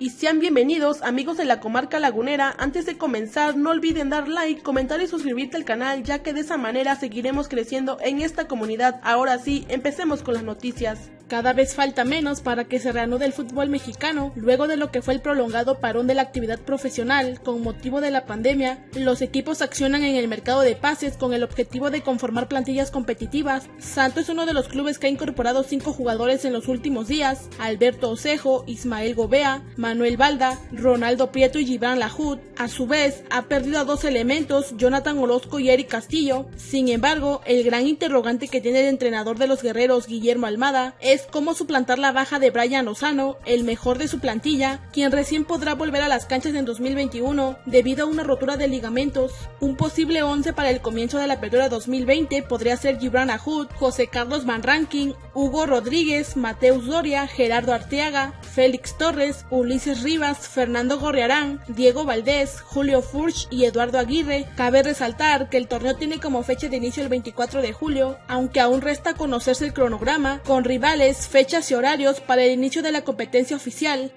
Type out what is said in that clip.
y sean bienvenidos amigos de la comarca lagunera. Antes de comenzar no olviden dar like, comentar y suscribirte al canal ya que de esa manera seguiremos creciendo en esta comunidad. Ahora sí, empecemos con las noticias. Cada vez falta menos para que se reanude el fútbol mexicano, luego de lo que fue el prolongado parón de la actividad profesional con motivo de la pandemia, los equipos accionan en el mercado de pases con el objetivo de conformar plantillas competitivas. Santos es uno de los clubes que ha incorporado cinco jugadores en los últimos días, Alberto Osejo, Ismael Gobea, Manuel Balda, Ronaldo Prieto y Gibran Lajud. A su vez, ha perdido a dos elementos, Jonathan Orozco y Eric Castillo. Sin embargo, el gran interrogante que tiene el entrenador de los guerreros, Guillermo Almada, es cómo suplantar la baja de Brian Lozano, el mejor de su plantilla, quien recién podrá volver a las canchas en 2021 debido a una rotura de ligamentos. Un posible 11 para el comienzo de la apertura 2020 podría ser Gibran Ahud, José Carlos Van Ranking, Hugo Rodríguez, Mateus Doria, Gerardo Arteaga, Félix Torres, Ulises Rivas, Fernando Gorriarán, Diego Valdés, Julio Furch y Eduardo Aguirre. Cabe resaltar que el torneo tiene como fecha de inicio el 24 de julio, aunque aún resta conocerse el cronograma, con rivales fechas y horarios para el inicio de la competencia oficial.